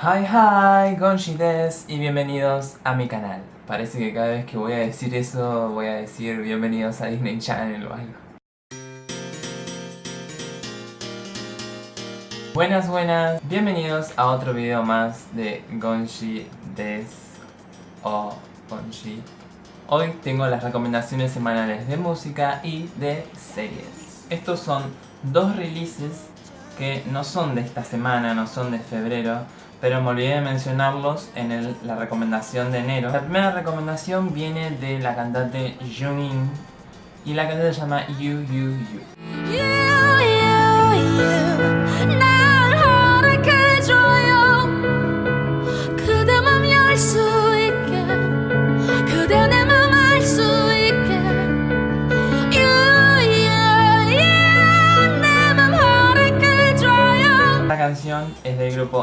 Hi hi, Gonshi des y bienvenidos a mi canal. Parece que cada vez que voy a decir eso voy a decir bienvenidos a Disney Channel o algo. Buenas, buenas, bienvenidos a otro video más de Gonshi des o Gonshi. Hoy tengo las recomendaciones semanales de música y de series. Estos son dos releases que no son de esta semana, no son de febrero, pero me olvidé de mencionarlos en la recomendación de enero. La primera recomendación viene de la cantante Junin y la canción se llama You, You, You. canción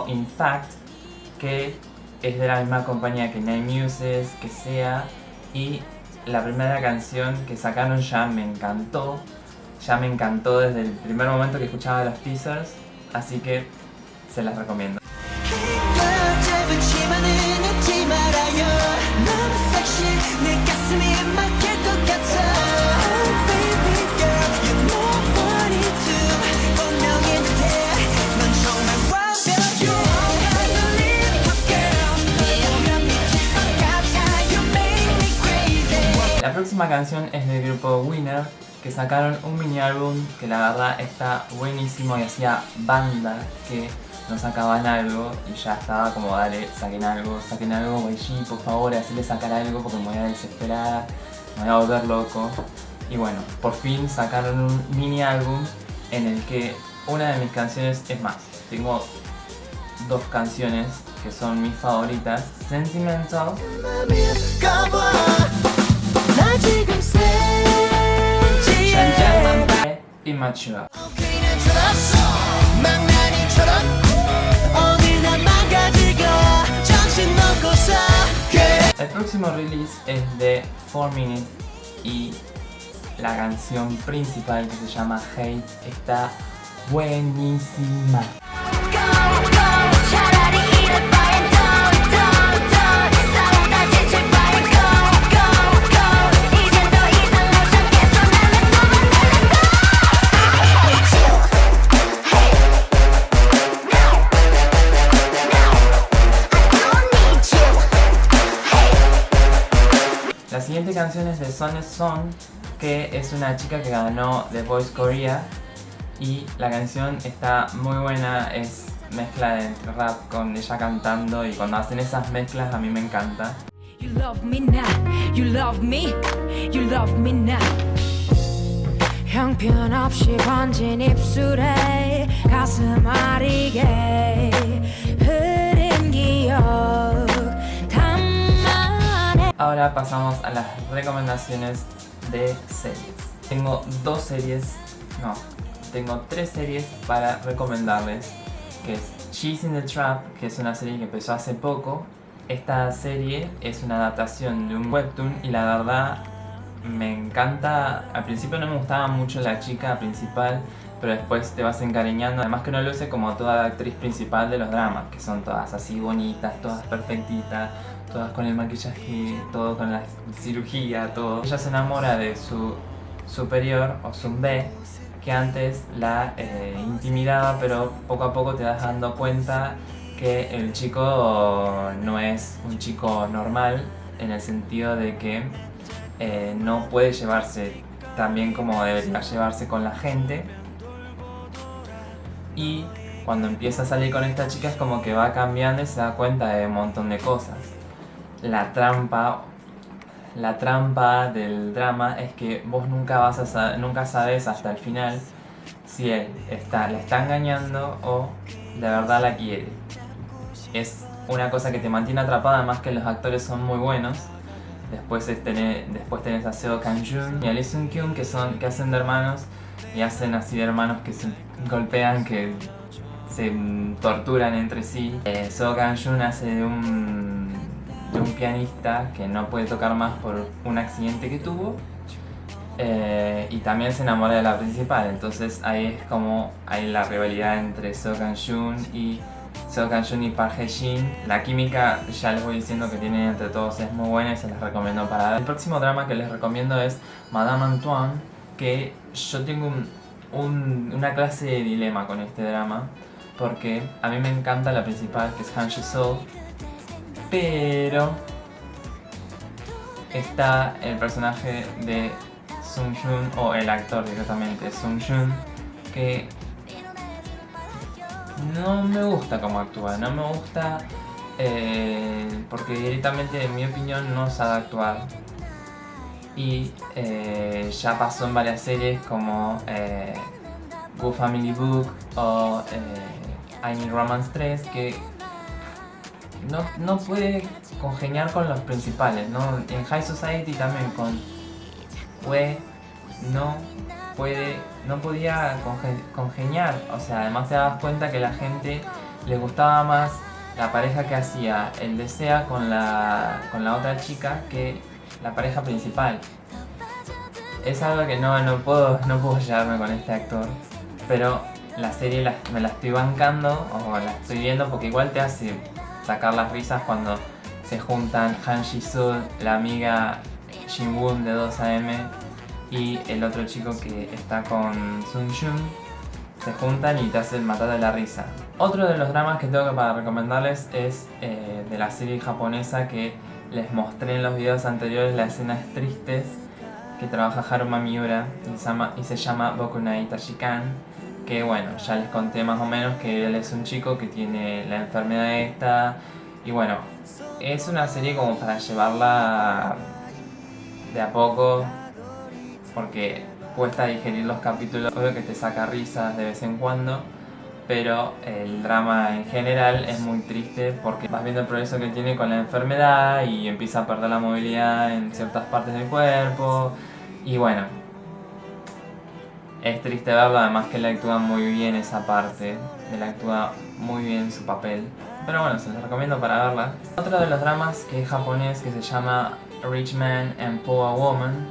In Fact, que es de la misma compañía que Nine Muses, que sea, y la primera canción que sacaron ya me encantó, ya me encantó desde el primer momento que escuchaba los teasers, así que se las recomiendo. Próxima canción es del grupo Winner, que sacaron un mini álbum que la verdad está buenísimo y hacía banda que no sacaban algo y ya estaba como dale, saquen algo, saquen algo, YG, por favor, hacerle sacar algo porque me voy a desesperar, me voy a volver loco. Y bueno, por fin sacaron un mini álbum en el que una de mis canciones, es más, tengo dos canciones que son mis favoritas, Sentimental Immature. El próximo release es de 4 Minutes y la canción principal que se llama Hate está buenísima. La siguiente canción es de Son Son, que es una chica que ganó The Voice Korea y la canción está muy buena, es mezcla de rap con ella cantando y cuando hacen esas mezclas a mí me encanta. Ahora pasamos a las recomendaciones de series. Tengo dos series, no, tengo tres series para recomendarles. Que es She's in the Trap, que es una serie que empezó hace poco. Esta serie es una adaptación de un webtoon y la verdad me encanta. Al principio no me gustaba mucho la chica principal, pero después te vas encariñando. Además que no luce como toda la actriz principal de los dramas, que son todas así bonitas, todas perfectitas, todas con el maquillaje, todo con la cirugía, todo. Ella se enamora de su superior, o B que antes la eh, intimidaba, pero poco a poco te vas dando cuenta que el chico no es un chico normal, en el sentido de que eh, no puede llevarse tan bien como debería llevarse con la gente. Y cuando empieza a salir con esta chica es como que va cambiando y se da cuenta de un montón de cosas la trampa la trampa del drama es que vos nunca vas a nunca sabes hasta el final si él está, la está engañando o de verdad la quiere. Es una cosa que te mantiene atrapada, más que los actores son muy buenos. Después, después tenés a Seo Kang-jun y a Lee Sun-kyun que, son, que hacen de hermanos y hacen así de hermanos que se golpean, que se torturan entre sí. Eh, Seo Kang-jun hace de un un pianista que no puede tocar más por un accidente que tuvo eh, y también se enamora de la principal, entonces ahí es como hay la rivalidad entre So Kang-jun y Seo Kang-jun y Park Hae-shin. La química, ya les voy diciendo que tienen entre todos, es muy buena y se les recomiendo para ver. El próximo drama que les recomiendo es Madame Antoine, que yo tengo una clase de dilema con este drama, porque a mí me encanta la principal, que es Han Ji-soo, pero está el personaje de Sung Jun, o el actor directamente, Sung Jun, que no me gusta cómo actúa, no me gusta eh, porque directamente en mi opinión no sabe actuar. Y eh, ya pasó en varias series como eh, Family Book o eh, I Need Romance 3 que no, no, puede congeniar con los principales, ¿no? En High Society también con Wei no puede, no podía congeniar, o sea, además te das cuenta que la gente le gustaba más la pareja que hacía el desea con la, con la otra chica que la pareja principal. Es algo que no, no, puedo, no puedo llevarme con este actor, pero la serie me la estoy bancando o la estoy viendo porque igual te hace sacar las risas cuando se juntan Han Ji-soo, la amiga Jin Woon de 2AM y el otro chico que está con Sun Jun se juntan y te hacen matar de la risa. Otro de los dramas que tengo para recomendarles es eh, de la serie japonesa que les mostré en los videos anteriores las escenas tristes que trabaja Haruma Miura y se llama, y Boku que bueno, ya les conté más o menos que él es un chico que tiene la enfermedad esta y bueno, es una serie como para llevarla de a poco porque cuesta digerir los capítulos, obvio que te saca risas de vez en cuando pero el drama en general es muy triste porque vas viendo el progreso que tiene con la enfermedad y empieza a perder la movilidad en ciertas partes del cuerpo y bueno, es triste verlo, además que él actúa muy bien esa parte, él actúa muy bien su papel, pero bueno, se los recomiendo para verla. Otro de los dramas que es japonés que se llama Rich Man and Poor Woman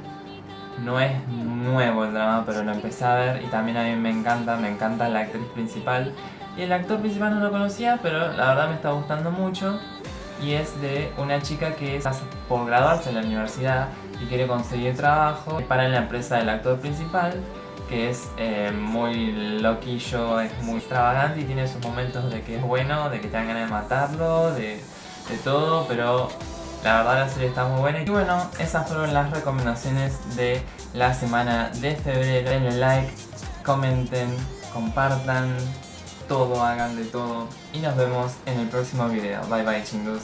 no es nuevo el drama, pero lo empecé a ver y también a mí me encanta, me encanta la actriz principal. Y el actor principal no lo conocía, pero la verdad me está gustando mucho. Y es de una chica que está por graduarse en la universidad y quiere conseguir trabajo para en la empresa del actor principal que es eh, muy loquillo, es muy extravagante y tiene sus momentos de que es bueno, de que te dan ganas de matarlo, de, de todo, pero la verdad la serie está muy buena. Y bueno, esas fueron las recomendaciones de la semana de febrero. Denle like, comenten, compartan, todo, hagan de todo. Y nos vemos en el próximo video. Bye bye chingus.